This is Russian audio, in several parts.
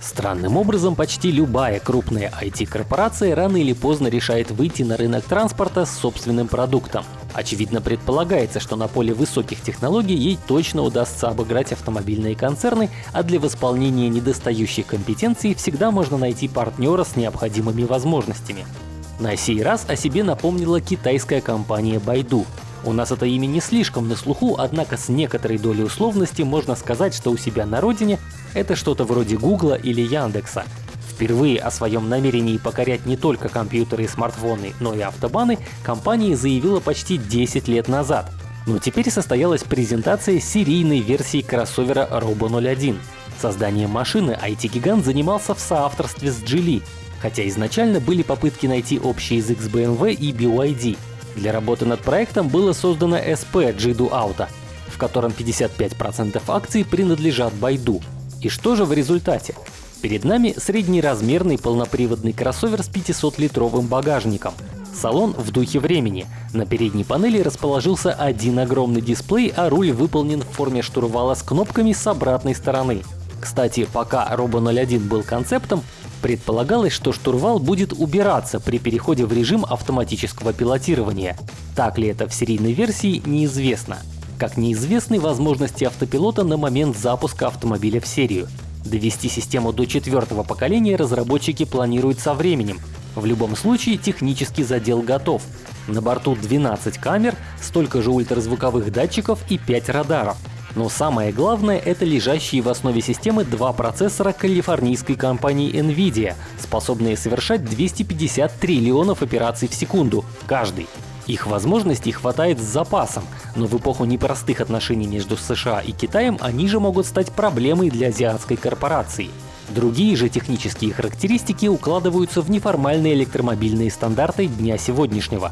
Странным образом, почти любая крупная IT-корпорация рано или поздно решает выйти на рынок транспорта с собственным продуктом. Очевидно предполагается, что на поле высоких технологий ей точно удастся обыграть автомобильные концерны, а для восполнения недостающих компетенций всегда можно найти партнера с необходимыми возможностями. На сей раз о себе напомнила китайская компания Baidu. У нас это имя не слишком на слуху, однако с некоторой долей условности можно сказать, что у себя на родине это что-то вроде Гугла или Яндекса. Впервые о своем намерении покорять не только компьютеры и смартфоны, но и автобаны компания заявила почти 10 лет назад. Но теперь состоялась презентация серийной версии кроссовера Robo 01. Созданием машины IT-гигант занимался в соавторстве с Geely, хотя изначально были попытки найти общий язык с BMW и BYD. Для работы над проектом было создано SP Jidu Auto, в котором 55% акций принадлежат Байду. И что же в результате? Перед нами среднеразмерный полноприводный кроссовер с 500-литровым багажником. Салон в духе времени. На передней панели расположился один огромный дисплей, а руль выполнен в форме штурвала с кнопками с обратной стороны. Кстати, пока Robo 01 был концептом, Предполагалось, что штурвал будет убираться при переходе в режим автоматического пилотирования. Так ли это в серийной версии, неизвестно. Как неизвестны возможности автопилота на момент запуска автомобиля в серию. Довести систему до четвертого поколения разработчики планируют со временем. В любом случае технический задел готов. На борту 12 камер, столько же ультразвуковых датчиков и 5 радаров. Но самое главное — это лежащие в основе системы два процессора калифорнийской компании NVIDIA, способные совершать 250 триллионов операций в секунду каждый. Их возможностей хватает с запасом, но в эпоху непростых отношений между США и Китаем они же могут стать проблемой для азиатской корпорации. Другие же технические характеристики укладываются в неформальные электромобильные стандарты дня сегодняшнего.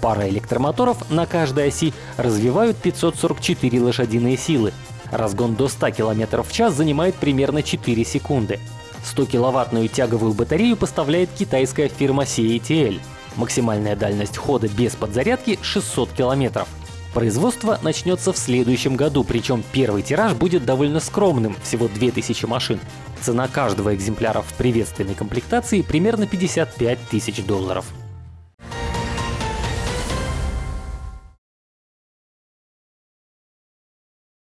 Пара электромоторов на каждой оси развивают 544 лошадиные силы. Разгон до 100 км в час занимает примерно 4 секунды. 100-киловаттную тяговую батарею поставляет китайская фирма CATL. Максимальная дальность хода без подзарядки — 600 км. Производство начнется в следующем году, причем первый тираж будет довольно скромным — всего 2000 машин. Цена каждого экземпляра в приветственной комплектации примерно 55 тысяч долларов.